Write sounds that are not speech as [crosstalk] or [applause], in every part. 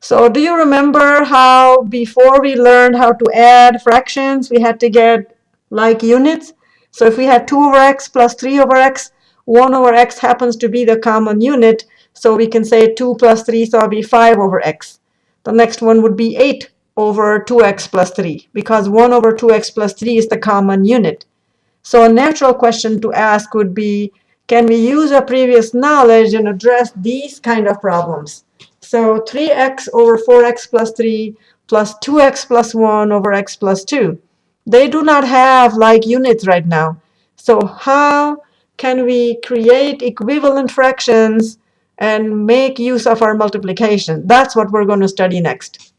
So do you remember how before we learned how to add fractions, we had to get like units? So if we had 2 over x plus 3 over x, 1 over x happens to be the common unit. So we can say 2 plus 3, so it'll be 5 over x. The next one would be 8 over 2x plus 3, because 1 over 2x plus 3 is the common unit. So a natural question to ask would be, can we use our previous knowledge and address these kind of problems? So 3x over 4x plus 3 plus 2x plus 1 over x plus 2. They do not have like units right now. So how can we create equivalent fractions and make use of our multiplication? That's what we're going to study next.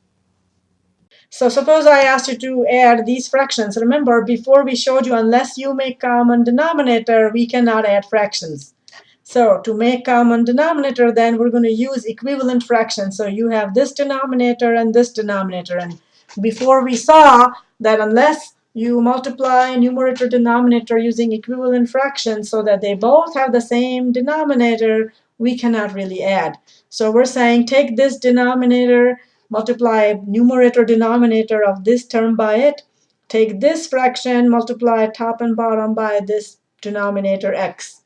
So suppose I asked you to add these fractions. Remember, before we showed you, unless you make common denominator, we cannot add fractions. So to make common denominator, then we're going to use equivalent fractions. So you have this denominator and this denominator. And before we saw that unless you multiply numerator denominator using equivalent fractions so that they both have the same denominator, we cannot really add. So we're saying take this denominator, multiply numerator denominator of this term by it, take this fraction, multiply top and bottom by this denominator x.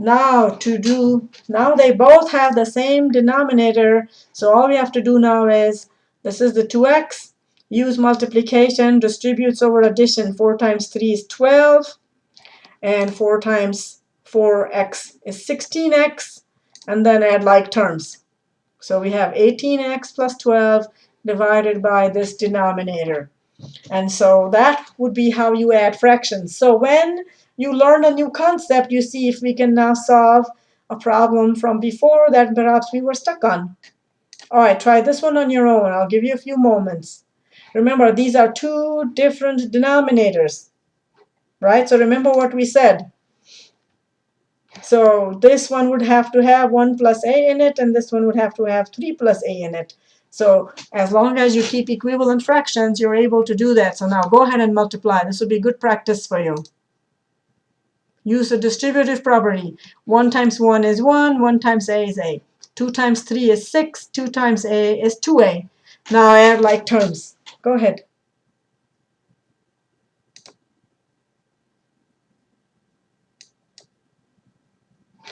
Now to do, now they both have the same denominator, so all we have to do now is, this is the 2x, use multiplication, distributes over addition, 4 times 3 is 12, and 4 times 4x is 16x, and then add like terms. So we have 18x plus 12 divided by this denominator. And so that would be how you add fractions. So when you learn a new concept, you see if we can now solve a problem from before that perhaps we were stuck on. All right, try this one on your own. I'll give you a few moments. Remember, these are two different denominators, right? So remember what we said. So this one would have to have 1 plus a in it, and this one would have to have 3 plus a in it. So as long as you keep equivalent fractions, you're able to do that. So now go ahead and multiply. This will be good practice for you. Use the distributive property. 1 times 1 is 1, 1 times a is a. 2 times 3 is 6, 2 times a is 2a. Now I add like terms. Go ahead.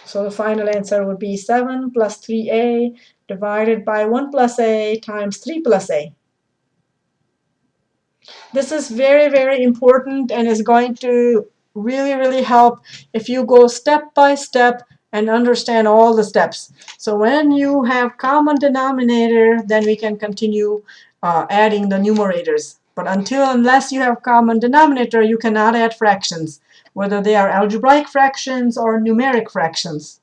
So the final answer would be 7 plus 3a divided by 1 plus a times 3 plus a. This is very, very important and is going to really, really help if you go step by step and understand all the steps. So when you have common denominator, then we can continue uh, adding the numerators. But until, unless you have common denominator, you cannot add fractions, whether they are algebraic fractions or numeric fractions.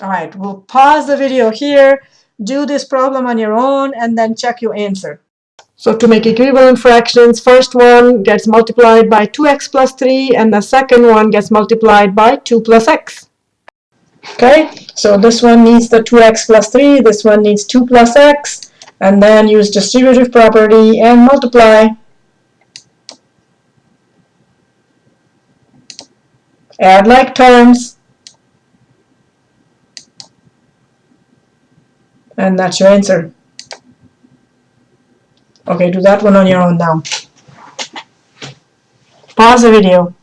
All right, we'll pause the video here, do this problem on your own, and then check your answer. So to make equivalent fractions, first one gets multiplied by 2x plus 3, and the second one gets multiplied by 2 plus x. Okay, so this one needs the 2x plus 3, this one needs 2 plus x, and then use distributive property and multiply. Add like terms. And that's your answer. Okay, do that one on your own now. Pause the video.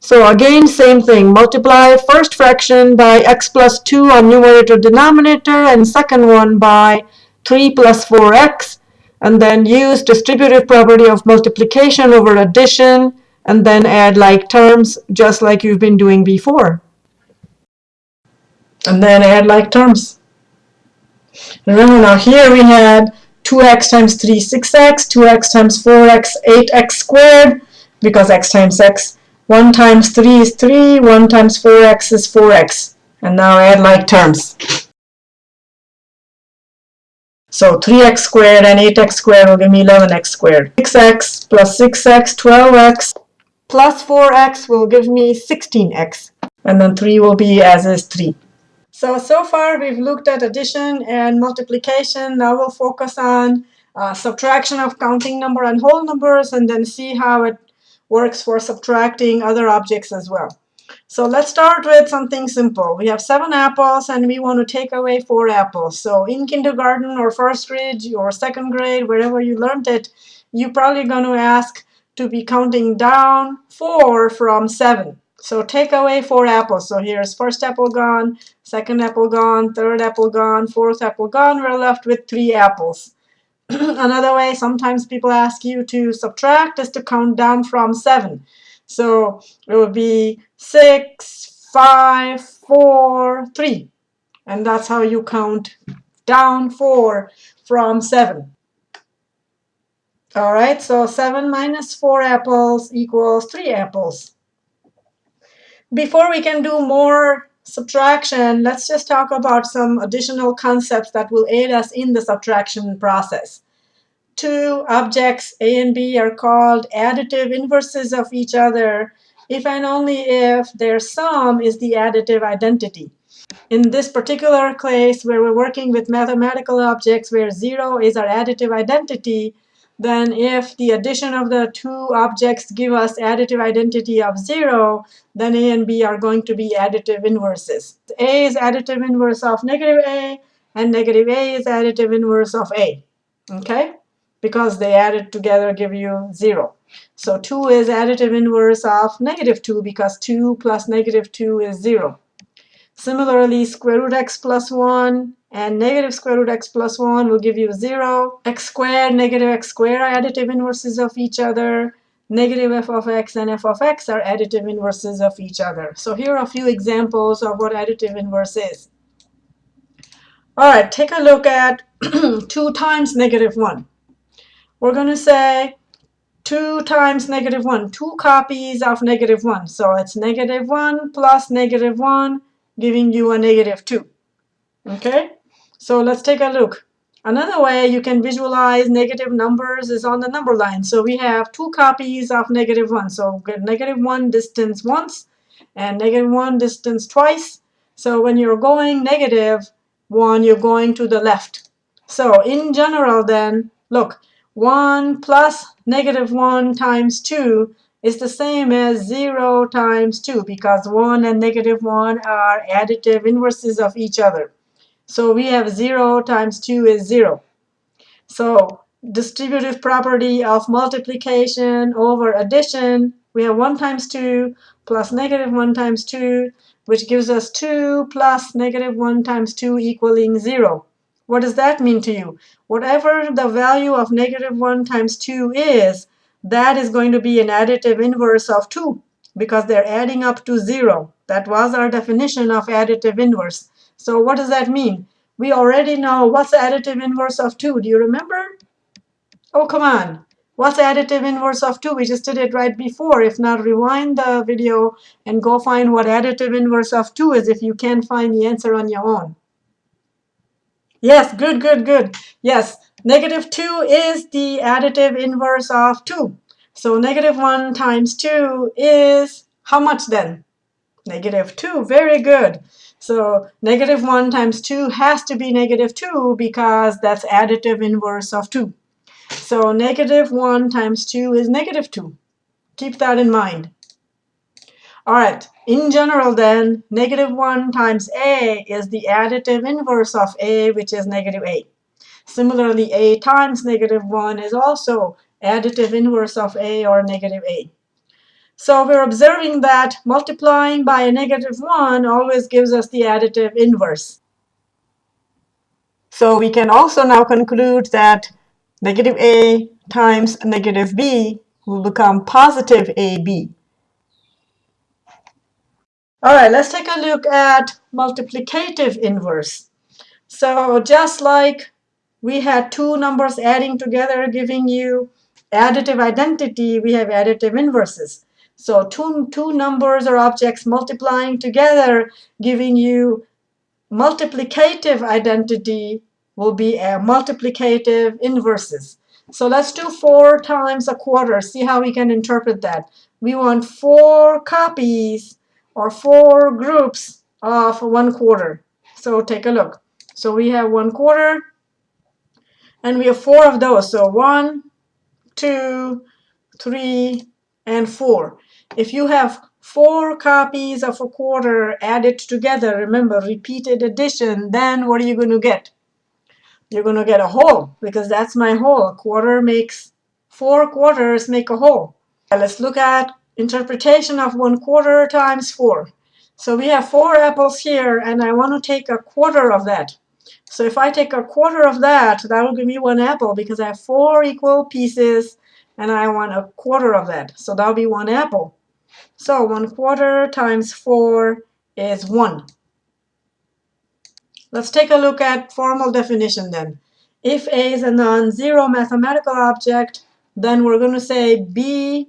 So again, same thing. Multiply first fraction by x plus 2 on numerator denominator and second one by 3 plus 4x and then use distributive property of multiplication over addition and then add like terms just like you've been doing before. And then add like terms. Remember now here we had 2x times 3, 6x, 2x times 4x, 8x squared, because x times x. 1 times 3 is 3, 1 times 4x is 4x. And now add like terms. So 3x squared and 8x squared will give me 11x squared. 6x plus 6x, 12x, plus 4x will give me 16x. And then 3 will be as is 3. So, so far we've looked at addition and multiplication. Now we'll focus on uh, subtraction of counting number and whole numbers and then see how it works for subtracting other objects as well. So let's start with something simple. We have seven apples and we want to take away four apples. So in kindergarten or first grade or second grade, wherever you learned it, you're probably going to ask to be counting down four from seven. So take away four apples. So here's first apple gone, second apple gone, third apple gone, fourth apple gone. We're left with three apples. [clears throat] Another way, sometimes people ask you to subtract is to count down from seven. So it would be six, five, four, three. And that's how you count down four from seven. All right, so 7 minus 4 apples equals 3 apples. Before we can do more subtraction, let's just talk about some additional concepts that will aid us in the subtraction process. Two objects, A and B, are called additive inverses of each other if and only if their sum is the additive identity. In this particular case, where we're working with mathematical objects where 0 is our additive identity, then if the addition of the two objects give us additive identity of 0, then A and B are going to be additive inverses. A is additive inverse of negative A, and negative A is additive inverse of A. Okay? Because they added together give you 0. So 2 is additive inverse of negative 2 because 2 plus negative 2 is 0. Similarly, square root x plus 1 and negative square root x plus 1 will give you 0. x squared, negative x squared are additive inverses of each other. Negative f of x and f of x are additive inverses of each other. So here are a few examples of what additive inverse is. All right, take a look at [clears throat] 2 times negative 1. We're going to say 2 times negative 1, two copies of negative 1. So it's negative 1 plus negative 1, giving you a negative 2. Okay? So let's take a look. Another way you can visualize negative numbers is on the number line. So we have two copies of negative 1. So negative 1 distance once and negative 1 distance twice. So when you're going negative 1, you're going to the left. So in general then, look, 1 plus negative 1 times 2 is the same as 0 times 2 because 1 and negative 1 are additive inverses of each other. So we have 0 times 2 is 0. So distributive property of multiplication over addition, we have 1 times 2 plus negative 1 times 2, which gives us 2 plus negative 1 times 2 equaling 0. What does that mean to you? Whatever the value of negative 1 times 2 is, that is going to be an additive inverse of 2 because they're adding up to 0. That was our definition of additive inverse. So what does that mean? We already know what's the additive inverse of 2. Do you remember? Oh, come on. What's the additive inverse of 2? We just did it right before. If not, rewind the video and go find what additive inverse of 2 is if you can't find the answer on your own. Yes, good, good, good. Yes, negative 2 is the additive inverse of 2. So negative 1 times 2 is how much then? Negative 2. Very good. So negative 1 times 2 has to be negative 2 because that's additive inverse of 2. So negative 1 times 2 is negative 2. Keep that in mind. All right, in general then, negative 1 times a is the additive inverse of a, which is negative a. Similarly, a times negative 1 is also additive inverse of a or negative a. So we're observing that multiplying by a negative 1 always gives us the additive inverse. So we can also now conclude that negative a times negative b will become positive ab. All right, let's take a look at multiplicative inverse. So just like we had two numbers adding together giving you additive identity, we have additive inverses. So two, two numbers or objects multiplying together, giving you multiplicative identity will be a multiplicative inverses. So let's do 4 times a quarter. See how we can interpret that. We want 4 copies or 4 groups of 1 quarter. So take a look. So we have 1 quarter, and we have 4 of those. So one, two, three, and 4. If you have four copies of a quarter added together, remember repeated addition, then what are you going to get? You're going to get a whole because that's my whole. A quarter makes four quarters make a whole. Let's look at interpretation of one quarter times four. So we have four apples here, and I want to take a quarter of that. So if I take a quarter of that, that will give me one apple because I have four equal pieces, and I want a quarter of that. So that'll be one apple. So 1 quarter times 4 is 1. Let's take a look at formal definition then. If A is a non-zero mathematical object, then we're going to say B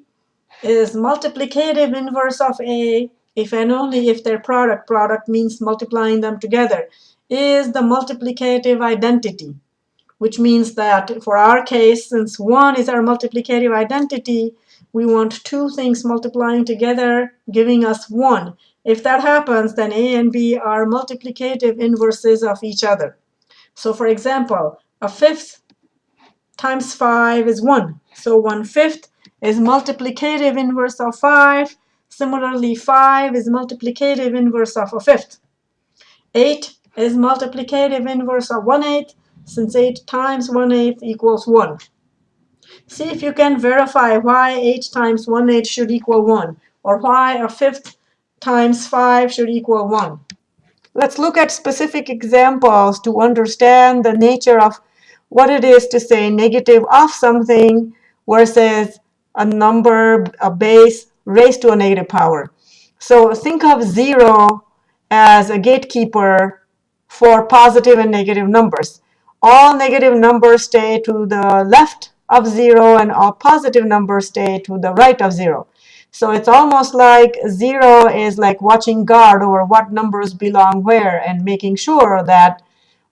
is multiplicative inverse of A if and only if their product, product means multiplying them together, is the multiplicative identity, which means that for our case, since 1 is our multiplicative identity, we want two things multiplying together, giving us 1. If that happens, then A and B are multiplicative inverses of each other. So for example, a fifth times 5 is 1. So 1 fifth is multiplicative inverse of 5. Similarly, 5 is multiplicative inverse of a fifth. 8 is multiplicative inverse of 1 eighth, since 8 times 1 eighth equals 1. See if you can verify why 8 times 1 8 should equal 1, or why a fifth times 5 should equal 1. Let's look at specific examples to understand the nature of what it is to say negative of something versus a number, a base raised to a negative power. So think of 0 as a gatekeeper for positive and negative numbers. All negative numbers stay to the left of 0 and all positive numbers stay to the right of 0. So it's almost like 0 is like watching guard over what numbers belong where and making sure that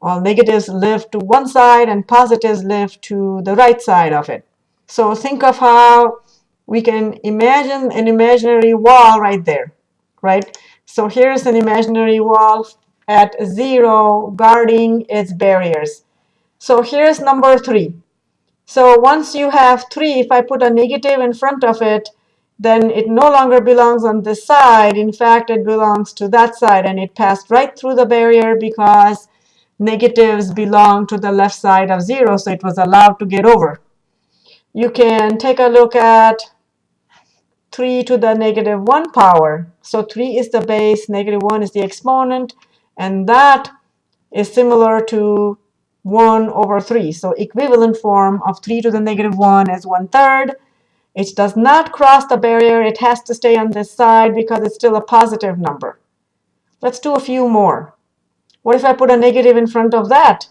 all negatives live to one side and positives live to the right side of it. So think of how we can imagine an imaginary wall right there, right? So here's an imaginary wall at 0 guarding its barriers. So here's number 3. So once you have 3, if I put a negative in front of it, then it no longer belongs on this side. In fact, it belongs to that side, and it passed right through the barrier because negatives belong to the left side of 0, so it was allowed to get over. You can take a look at 3 to the negative 1 power. So 3 is the base, negative 1 is the exponent, and that is similar to 1 over 3. So equivalent form of 3 to the negative 1 is 1 third. It does not cross the barrier. It has to stay on this side because it's still a positive number. Let's do a few more. What if I put a negative in front of that?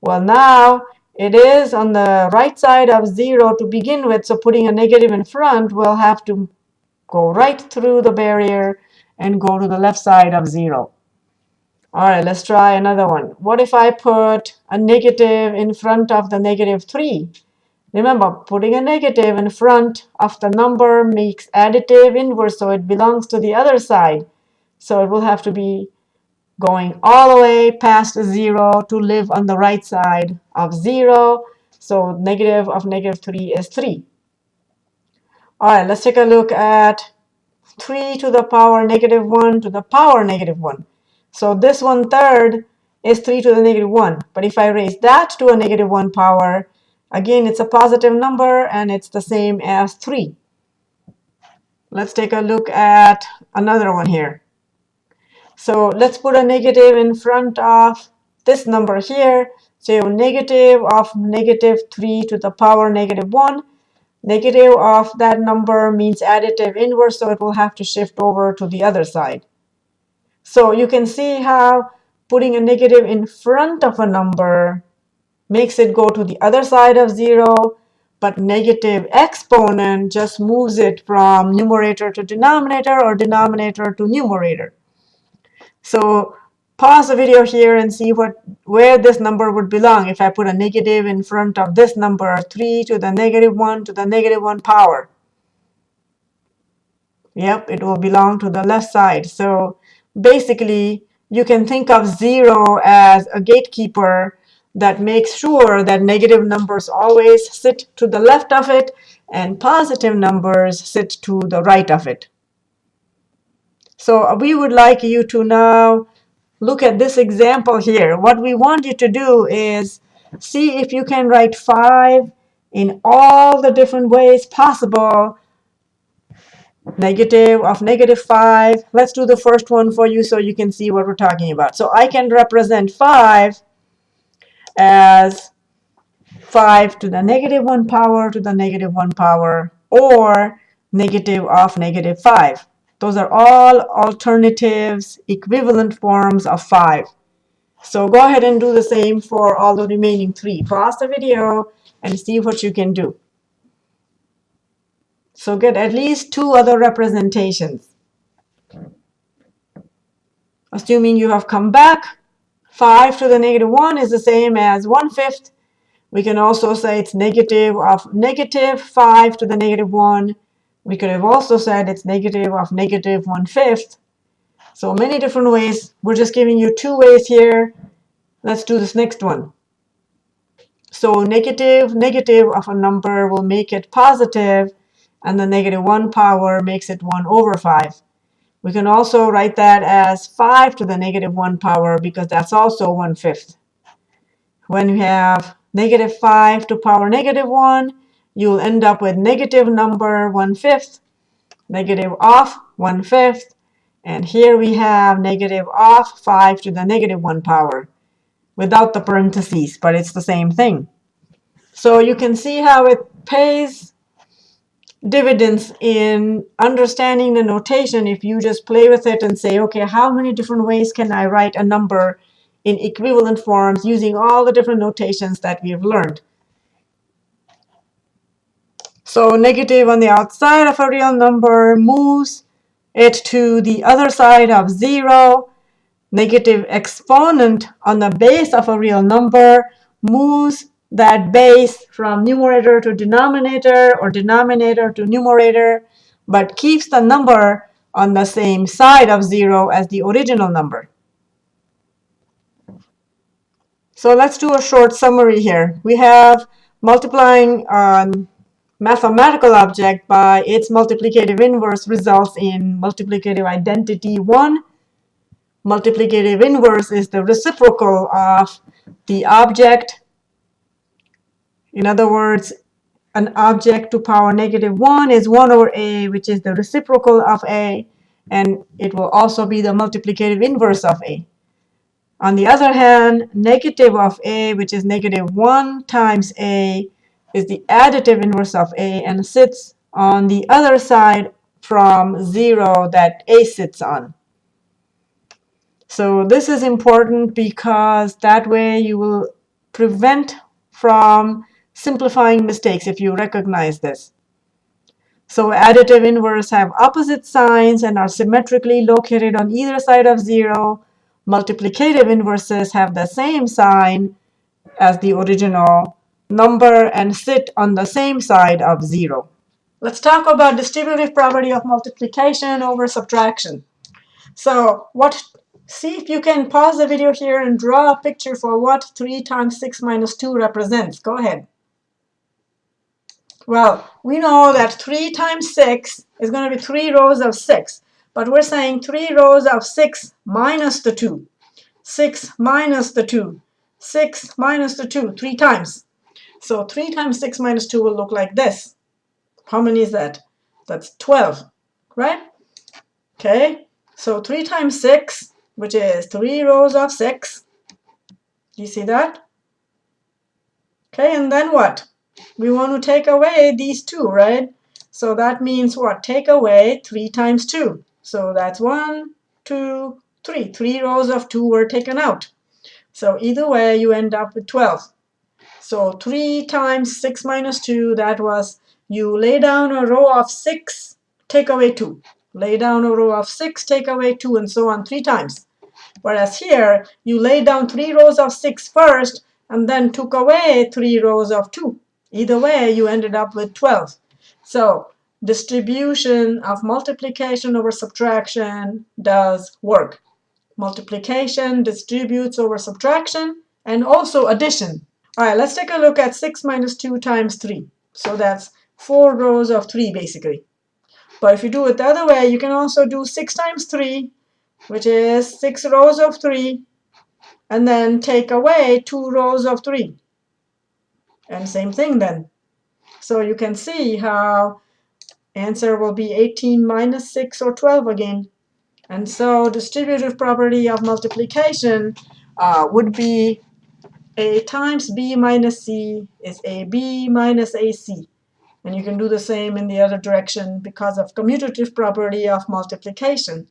Well, now it is on the right side of 0 to begin with, so putting a negative in front will have to go right through the barrier and go to the left side of 0. All right, let's try another one. What if I put a negative in front of the negative 3? Remember, putting a negative in front of the number makes additive inverse, so it belongs to the other side. So it will have to be going all the way past 0 to live on the right side of 0. So negative of negative 3 is 3. All right, let's take a look at 3 to the power negative 1 to the power negative 1. So this one third is 3 to the negative 1. But if I raise that to a negative 1 power, again, it's a positive number, and it's the same as 3. Let's take a look at another one here. So let's put a negative in front of this number here. So negative of negative 3 to the power negative 1. Negative of that number means additive inverse, so it will have to shift over to the other side. So you can see how putting a negative in front of a number makes it go to the other side of 0, but negative exponent just moves it from numerator to denominator or denominator to numerator. So pause the video here and see what where this number would belong if I put a negative in front of this number, 3 to the negative 1 to the negative 1 power. Yep, it will belong to the left side. So basically, you can think of 0 as a gatekeeper that makes sure that negative numbers always sit to the left of it and positive numbers sit to the right of it. So we would like you to now look at this example here. What we want you to do is see if you can write 5 in all the different ways possible. Negative of negative 5. Let's do the first one for you so you can see what we're talking about. So I can represent 5 as 5 to the negative 1 power to the negative 1 power or negative of negative 5. Those are all alternatives, equivalent forms of 5. So go ahead and do the same for all the remaining three. Pause the video and see what you can do. So get at least two other representations. Assuming you have come back, 5 to the negative 1 is the same as 1 fifth. We can also say it's negative of negative 5 to the negative 1. We could have also said it's negative of negative 1 fifth. So many different ways. We're just giving you two ways here. Let's do this next one. So negative, negative of a number will make it positive, and the negative 1 power makes it 1 over 5. We can also write that as 5 to the negative 1 power because that's also 1 fifth. When you have negative 5 to power negative 1, you'll end up with negative number 1 fifth, negative of 1 fifth, and here we have negative of 5 to the negative 1 power without the parentheses, but it's the same thing. So you can see how it pays dividends in understanding the notation if you just play with it and say, okay, how many different ways can I write a number in equivalent forms using all the different notations that we've learned. So negative on the outside of a real number moves it to the other side of 0. Negative exponent on the base of a real number moves that base from numerator to denominator or denominator to numerator, but keeps the number on the same side of 0 as the original number. So let's do a short summary here. We have multiplying a mathematical object by its multiplicative inverse results in multiplicative identity 1. Multiplicative inverse is the reciprocal of the object. In other words, an object to power negative 1 is 1 over a, which is the reciprocal of a, and it will also be the multiplicative inverse of a. On the other hand, negative of a, which is negative 1 times a, is the additive inverse of a and sits on the other side from 0 that a sits on. So this is important because that way you will prevent from simplifying mistakes if you recognize this. So additive inverse have opposite signs and are symmetrically located on either side of 0 multiplicative inverses have the same sign as the original number and sit on the same side of 0. Let's talk about distributive property of multiplication over subtraction. So what? see if you can pause the video here and draw a picture for what 3 times 6 minus 2 represents. Go ahead. Well, we know that 3 times 6 is going to be 3 rows of 6. But we're saying 3 rows of 6 minus the 2. 6 minus the 2. 6 minus the 2, 3 times. So 3 times 6 minus 2 will look like this. How many is that? That's 12, right? Okay, so 3 times 6, which is 3 rows of 6. You see that? Okay, and then what? We want to take away these two, right? So that means what? Take away 3 times 2. So that's one, two, three. Three rows of 2 were taken out. So either way, you end up with 12. So 3 times 6 minus 2, that was you lay down a row of 6, take away 2. Lay down a row of 6, take away 2, and so on three times. Whereas here, you lay down three rows of 6 first, and then took away three rows of 2. Either way, you ended up with 12. So distribution of multiplication over subtraction does work. Multiplication distributes over subtraction and also addition. All right, let's take a look at 6 minus 2 times 3. So that's 4 rows of 3 basically. But if you do it the other way, you can also do 6 times 3, which is 6 rows of 3, and then take away 2 rows of 3. And same thing then. So you can see how answer will be 18 minus 6 or 12 again. And so distributive property of multiplication uh, would be a times b minus c is ab minus ac. And you can do the same in the other direction because of commutative property of multiplication.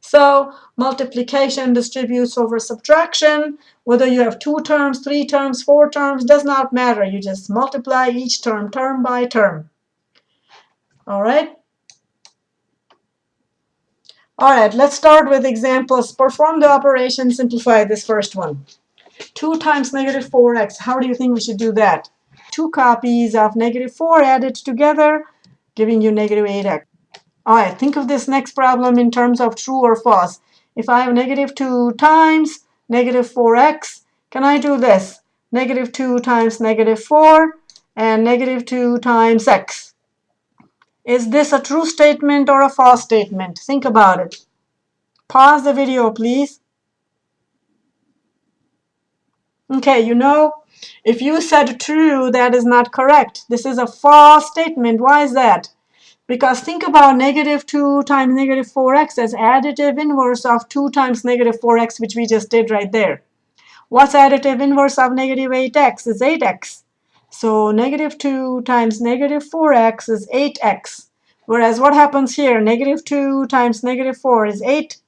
So multiplication distributes over subtraction. Whether you have two terms, three terms, four terms, does not matter. You just multiply each term, term by term. All right? All right, let's start with examples. Perform the operation, simplify this first one. 2 times negative 4x. How do you think we should do that? Two copies of negative 4 added together, giving you negative 8x. Oh, All right, think of this next problem in terms of true or false. If I have negative 2 times negative 4x, can I do this? Negative 2 times negative 4 and negative 2 times x. Is this a true statement or a false statement? Think about it. Pause the video, please. Okay, you know, if you said true, that is not correct. This is a false statement. Why is that? Because think about negative 2 times negative 4x as additive inverse of 2 times negative 4x, which we just did right there. What's additive inverse of negative 8x is 8x. So negative 2 times negative 4x is 8x. Whereas what happens here? Negative 2 times negative 4 is 8.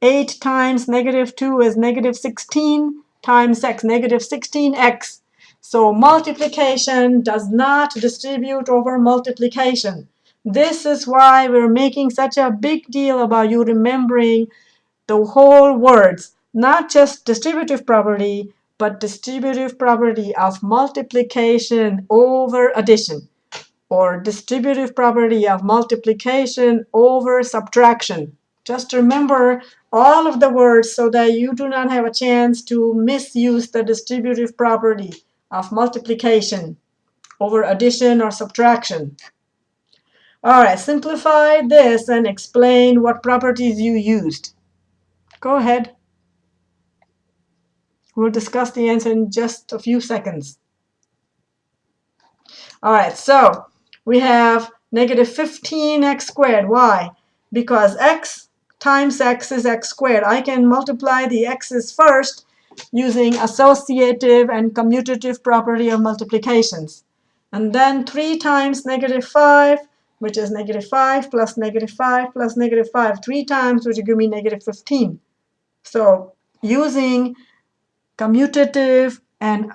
8 times negative 2 is negative 16 times x, negative 16x. So multiplication does not distribute over multiplication. This is why we're making such a big deal about you remembering the whole words, not just distributive property, but distributive property of multiplication over addition, or distributive property of multiplication over subtraction. Just remember all of the words so that you do not have a chance to misuse the distributive property of multiplication over addition or subtraction. All right, simplify this and explain what properties you used. Go ahead. We'll discuss the answer in just a few seconds. All right, so we have negative 15x squared. Why? Because x times x is x squared. I can multiply the x's first using associative and commutative property of multiplications. And then 3 times negative 5, which is negative 5 plus negative 5 plus negative 5, 3 times, which will give me negative 15. So using commutative and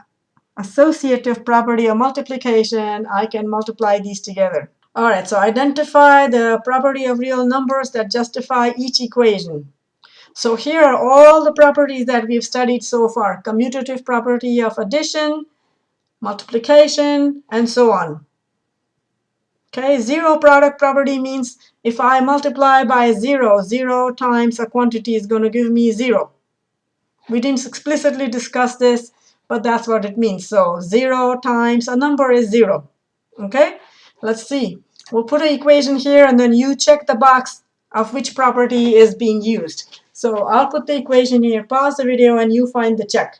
associative property of multiplication, I can multiply these together. All right, so identify the property of real numbers that justify each equation. So here are all the properties that we've studied so far. Commutative property of addition, multiplication, and so on. Okay, zero product property means if I multiply by zero, zero times a quantity is going to give me zero. We didn't explicitly discuss this, but that's what it means. So 0 times a number is 0. Okay? Let's see. We'll put an equation here, and then you check the box of which property is being used. So I'll put the equation here. Pause the video, and you find the check.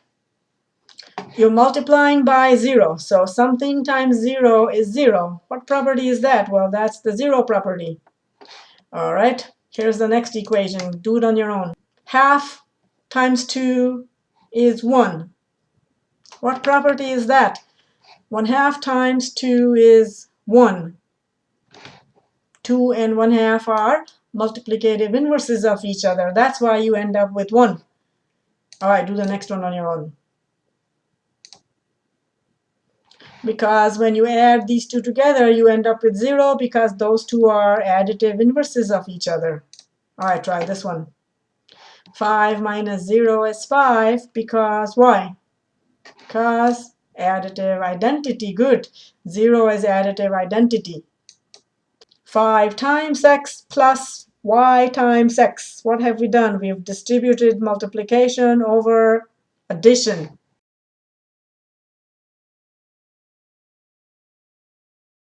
You're multiplying by 0. So something times 0 is 0. What property is that? Well, that's the 0 property. All right. Here's the next equation. Do it on your own. Half times 2 is 1. What property is that? 1 half times 2 is 1. 2 and 1 half are multiplicative inverses of each other. That's why you end up with 1. All right, do the next one on your own. Because when you add these two together, you end up with 0 because those two are additive inverses of each other. All right, try this one. 5 minus 0 is 5 because why? Because additive identity, good. 0 is additive identity. 5 times x plus y times x. What have we done? We've distributed multiplication over addition.